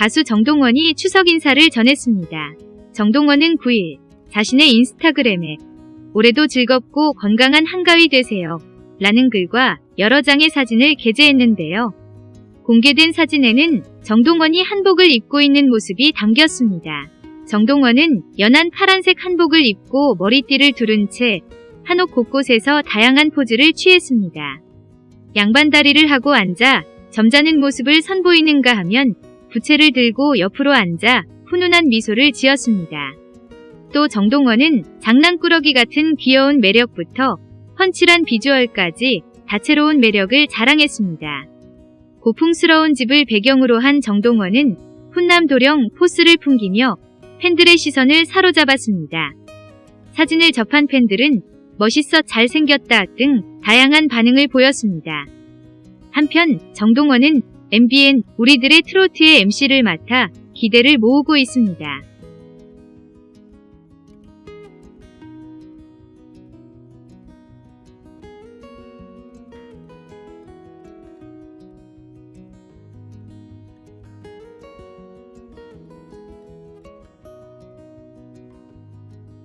가수 정동원이 추석 인사를 전했습니다. 정동원은 9일 자신의 인스타그램에 올해도 즐겁고 건강한 한가위 되세요. 라는 글과 여러 장의 사진을 게재했는데요. 공개된 사진에는 정동원이 한복을 입고 있는 모습이 담겼습니다. 정동원은 연한 파란색 한복을 입고 머리띠를 두른 채 한옥 곳곳에서 다양한 포즈를 취했습니다. 양반다리를 하고 앉아 점잖은 모습을 선보이는가 하면 부채를 들고 옆으로 앉아 훈훈한 미소를 지었습니다. 또 정동원은 장난꾸러기 같은 귀여운 매력부터 펀칠한 비주얼까지 다채로운 매력을 자랑했습니다. 고풍스러운 집을 배경으로 한 정동원은 훈남 도령 포스를 풍기며 팬들의 시선을 사로잡았습니다. 사진을 접한 팬들은 멋있어 잘생겼다 등 다양한 반응을 보였습니다. 한편 정동원은 MBN 우리들의 트로트의 MC를 맡아 기대를 모으고 있습니다.